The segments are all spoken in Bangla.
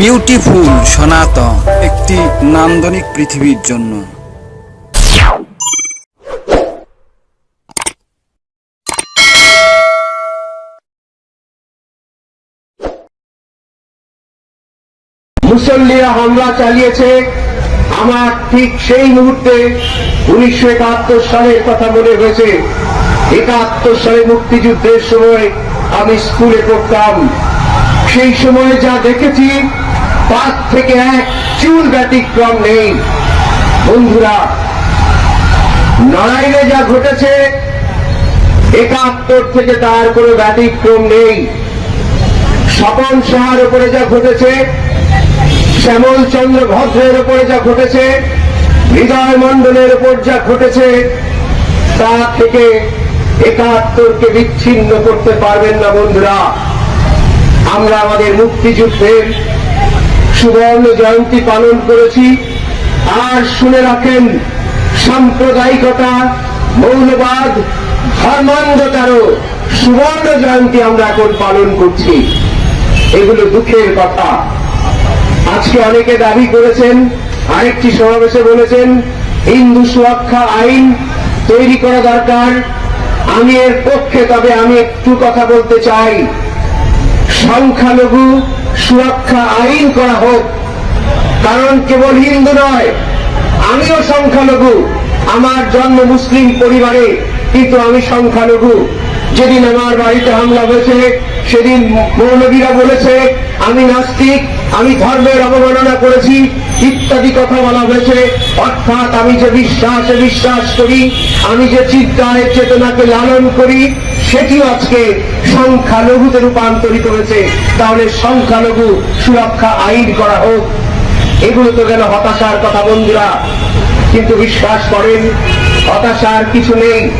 বিউটিফুল সনাতন, একটি নান্দনিক পৃথিবীর জন্য। মুসল্লিরা হামলা চালিয়েছে। আমার ঠিক সেই মুহূর্তে উনিশশো একাত্তর সালের কথা মনে হয়েছে। একাত্তর সালে মুক্তিযুদ্ধের সময় আমি স্কুলে পড়তাম। সেই সময় যা দেখেছি তার থেকে এক চুল ব্যতিক্রম নেই। বন্ধুরা নড়াইলে যা ঘটেছে, একাত্তর থেকে তার কোনো ব্যতিক্রম নেই। স্বপন সাহার উপরে যা ঘটেছে, শ্যামল চন্দ্র ভদ্রের উপরে যা ঘটেছে, হৃদয় মন্ডলের উপর যা ঘটেছে, তা থেকে একাত্তরকে বিচ্ছিন্ন করতে পারবেন না বন্ধুরা। আমরা আমাদের মুক্তিযুদ্ধের সুবর্ণ জয়ন্তী পালন করেছি। আর শুনে রাখেন, সাম্প্রদায়িকতা, মৌলবাদ, ধর্মান্ধতারও সুবর্ণ জয়ন্তী আমরা এখন পালন করছি। এগুলো দুঃখের কথা। আজকে অনেকে দাবি করেছেন, আরেকটি সমাবেশে বলেছেন, হিন্দু সুরক্ষা আইন তৈরি করা দরকার। আমি এর পক্ষে, তবে আমি একটু কথা বলতে চাই। সংখ্যালঘু সুরক্ষা আইন করা হোক। কারণ কেবল হিন্দু নয়, আমিও সংখ্যালঘু। আমার জন্ম মুসলিম পরিবারে, কিন্তু আমি সংখ্যালঘু। যেদিন আমার বাড়িতে হামলা হয়েছে, সেদিন মৌলবীরা বলেছে, আমি নাস্তিক, আমি ধর্মের অবমাননা করেছি, ইত্যাদি কথা বলা হয়েছে। অর্থাৎ আমি যে বিশ্বাসে বিশ্বাস করি, আমি যে চিন্তায়, চেতনাকে লালন করি সেটিও আজকে সংখ্যালঘুতে রূপান্তরিত হয়েছে। তাহলে সংখ্যালঘু সুরক্ষা আইন করা হোক, এগুলো তো গেল হতাশার কথা বন্ধুরা? কিন্তু বিশ্বাস করেন, হতাশার কিছু নেই।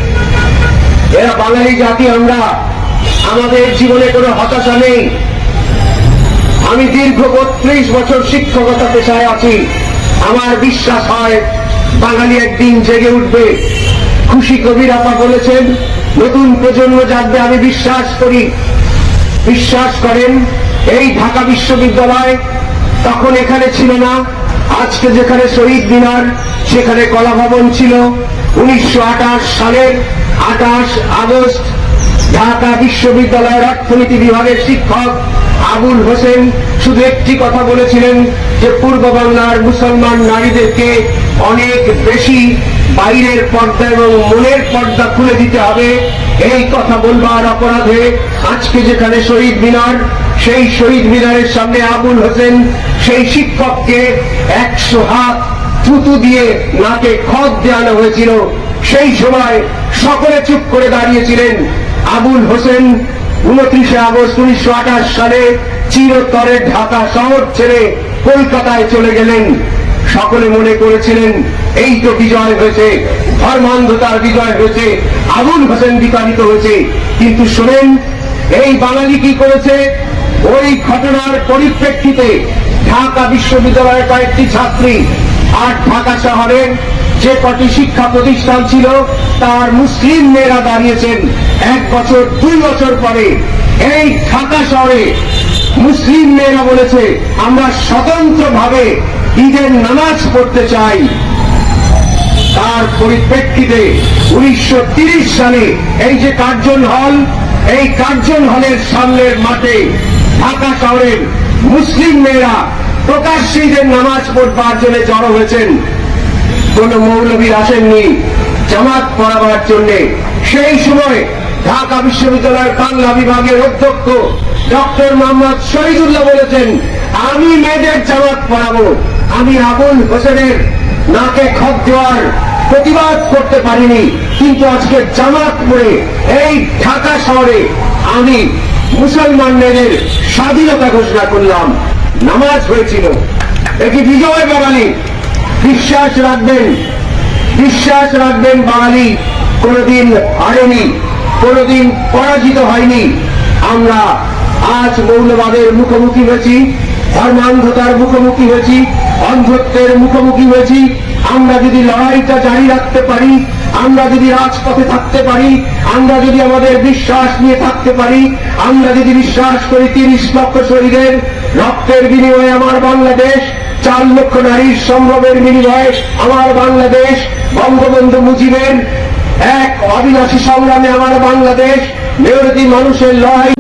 এরা বাঙালি জাতি, আমরা। আমাদের জীবনে কোনো হতাশা নেই। আমি দীর্ঘ বত্রিশ বছর শিক্ষকতা পেশায় আছি। আমার বিশ্বাস হয়, বাঙালি একদিন জেগে উঠবে। খুশি কবির আপা বলেছেন নতুন প্রজন্ম জাগবে, আমি বিশ্বাস করি। বিশ্বাস করেন, এই ঢাকা বিশ্ববিদ্যালয় তখন এখানে ছিল না। আজকে যেখানে শহীদ মিনার, সেখানে কলা ভবন ছিল। উনিশশো আটাশ সালের আঠাশ আগস্ট ঢাকা বিশ্ববিদ্যালয়ের অর্থনীতি বিভাগের শিক্ষক আবুল হোসেন শুধু একটি কথা বলেছিলেন যে পূর্ব বাংলার মুসলমান নারীদেরকে অনেক বেশি বাইরের পর্দা এবং মনের পর্দা খুলে দিতে হবে। এই কথা বলবার অপরাধে আজকে যেখানে শহীদ মিনার, সেই শহীদ মিনারের সামনে আবুল হোসেন সেই শিক্ষককে একশো হাত থুতু দিয়ে নাকে খত দেওয়ানো হয়েছিল। সেই সময় সকলে চুপ করে দাঁড়িয়েছিলেন। আবুল হোসেন উনত্রিশে আগস্ট উনিশশো আঠাশ সালে চিরতরে ঢাকা শহর ছেড়ে কলকাতায় চলে গেলেন। সকলে মনে করেছিলেন, এই তো বিজয় হয়েছে, ধর্মান্ধতার বিজয় হয়েছে, আবুল হোসেন বিতাড়িত হয়েছে। কিন্তু শোনেন, এই বাঙালি কি করেছে? ওই ঘটনার পরিপ্রেক্ষিতে ঢাকা বিশ্ববিদ্যালয়ের কয়েকটি ছাত্রী আর ঢাকা শহরের যে কটি শিক্ষা প্রতিষ্ঠান ছিল, তার মুসলিম মেয়েরা দাঁড়িয়েছেন এক বছর, দুই বছর পরে। এই ঢাকা শহরে মুসলিম মেয়েরা বলেছে, আমরা স্বতন্ত্রভাবে ঈদের নামাজ পড়তে চাই। তার পরিপ্রেক্ষিতে উনিশশো সালে এই যে কার্জন হল, এই কার্জন হলের সামনের মাঠে ঢাকা শহরের মুসলিম মেয়েরা প্রকাশ্যে ঈদের নামাজ পড়বার জন্য জড়ো হয়েছেন। কোন মৌলবী আসেননি জামাত পড়াবার জন্য। সেই সময় ঢাকা বিশ্ববিদ্যালয়ের বাংলা বিভাগের অধ্যক্ষ ডক্টর মোহাম্মদ শহীদুল্লাহ বলেছেন, আমি মেয়েদের জামাত পড়াবো। আমি আবুল হোসেনের নাকে খত দেওয়ার প্রতিবাদ করতে পারিনি, কিন্তু আজকে জামাত পড়ে এই ঢাকা শহরে আমি মুসলমান মেয়েদের স্বাধীনতা ঘোষণা করলাম। নামাজ হয়েছিল। এটি বিজয় বাঙালি। বিশ্বাস রাখবেন বিশ্বাস রাখবেন বাঙালি। কোনদিন হারেনি, কোনদিন পরাজিত হয়নি। আমরা আজ মৌলবাদের মুখোমুখি হয়েছি, ধর্মান্ধতার মুখোমুখি হয়েছি। অন্ধত্বের মুখোমুখি হয়েছি। আমরা যদি লড়াইটা জারি রাখতে পারি, আমরা যদি রাজপথে থাকতে পারি, আমরা যদি আমাদের বিশ্বাস নিয়ে থাকতে পারি, আমরা যদি বিশ্বাস করি তিরিশ লক্ষ শরীরের রক্তের বিনিময়ে আমার বাংলাদেশ, চার লক্ষ নারীর সম্ভ্রমের বিনিময়ে আমার বাংলাদেশ, বঙ্গবন্ধু মুজিবের এক অবিনাশী সংগ্রামে আমার বাংলাদেশ মেয়রদি মানুষের লড়াই